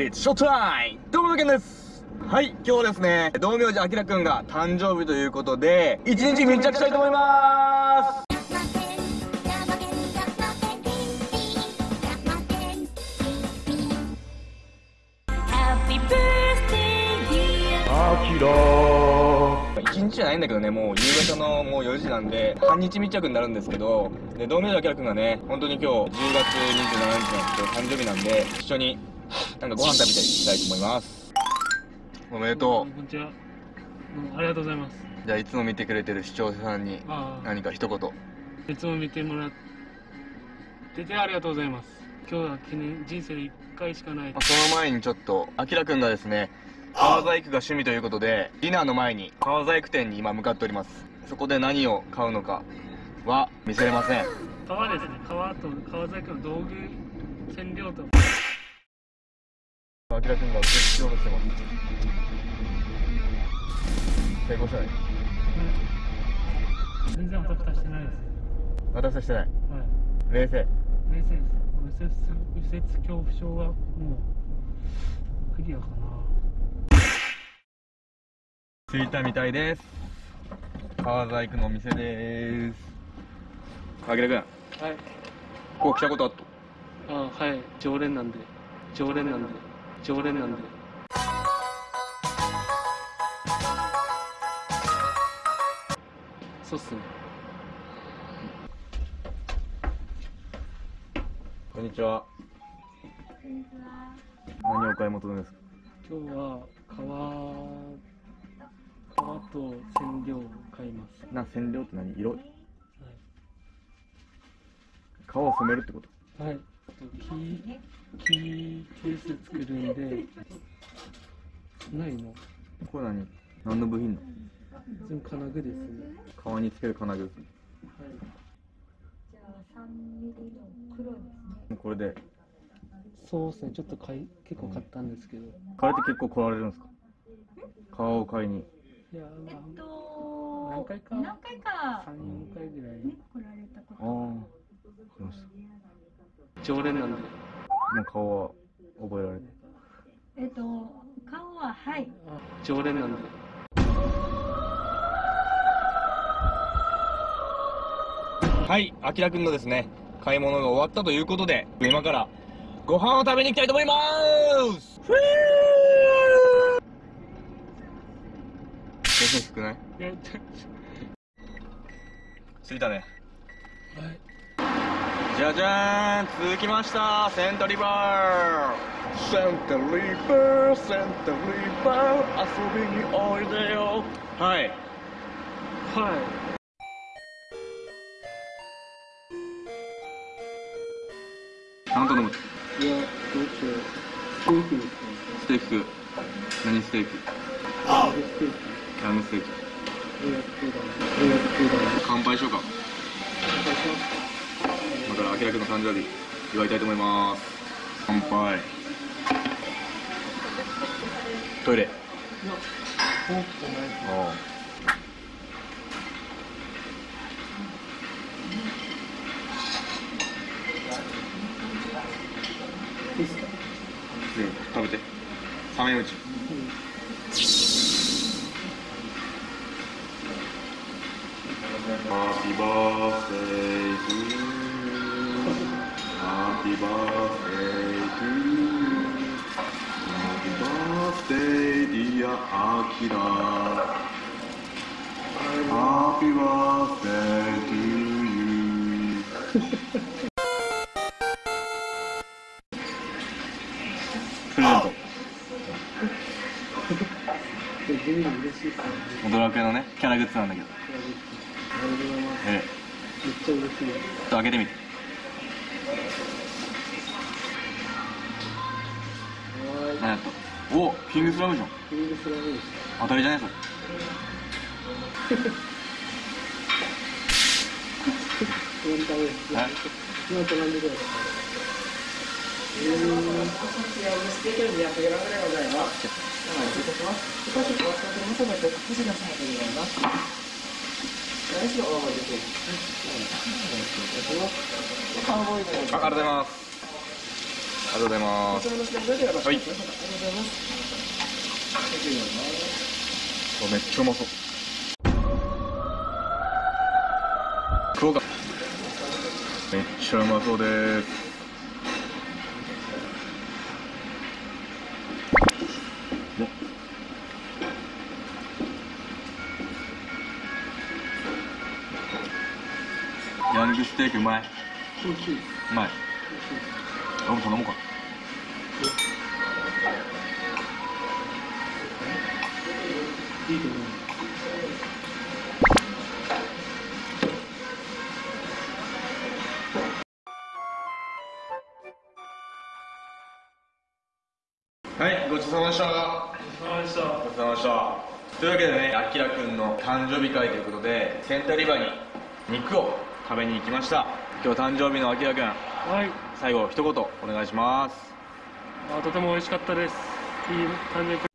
It's showtime! どうものけんですはい、今日ですね、道明寺あきらくんが誕生日ということで、一日密着したいと思います一日じゃないんだけどね、もう夕方のもう4時なんで、半日密着になるんですけど、で、道明寺あきらくんがね、本当に今日10月27日なんですけど、誕生日なんで、一緒になんかご飯食べていきたいと思います。おめでとこんにちは。うんありがとうございます。う。じゃあ、いつも見てくれてる視聴者さんに何か一言。いつも見てもらっててありがとうございます。今日は記念、人生で一回しかない。その前にちょっと、あきらくんがですね、革細工が趣味ということで、ディナーの前に革細工店に今向かっております。そこで何を買うのかは見せれません。革ですね。革と革細工の道具、染料と。あきらくんが受けしようとしてます。成功したね。全然おたふたしてないです。私はしてない。はい。冷静。冷静です。右折、右折恐怖症はもう、クリアかな。着いたみたいです。革細工のお店です。あきらくん、はい。ここ来たことあっと。あはい。常連なんで。常連なんで。常連なんで。そうっすね。こんにちは。何をお買い求めですか？今日は革革と染料を買います。な、染料って何？色？はい。革を染めるってこと？はい。あと木木ケース作るんで。ないの。これ何。何の部品の。全部金具ですね。革につける金具。はい。じゃあ3ミリの黒ですね。これで。そうですね。ちょっと買い結構買ったんですけど。買えて結構来られるんですか。革を買いに。いやえっと何回か何回か三四回ぐらいね来られたこああ。常連なんで。もう顔は覚えられて。えっと顔ははいあ常連なんで。はい、あきらくんのですね、買い物が終わったということで、今からご飯を食べに行きたいと思いますふぅー少ない？着いたね。い。じゃじゃーん続きましたセントリバーセントリバーセントリバー遊びにおいでよはい。はい。何頼むいや、どうしよう。ステーキですね。ステーキ何ステーキ？ステーキ。何ステーキ。乾杯しようか今からあきらくんの誕生日祝いたいと思います。乾杯。トイレ。う。ん食べて。冷め打ちアキラハッピーバースデー to you プレゼントで、地味に嬉しいですね。ドラクエのねキャラグッズなんだけど。ええめっちゃ嬉しい。ちょっと開けてみてはーい。何やったおキングスラムじゃんキングスラムです。当たりじゃない。え？ーあありがとうございますめっちゃうまそう福岡めっちゃうまそうですヤングステーキうまい美味しい。うまい俺も頼もうかいいと思います。はいごちそうさまでしたそうでした。ごちそうさまでしたというわけでねあきらくんの誕生日会ということでセンターリバーに肉を食べに行きました今日誕生日のあきらくんはい。最後一言お願いしますあとても美味しかったです。いい誕生日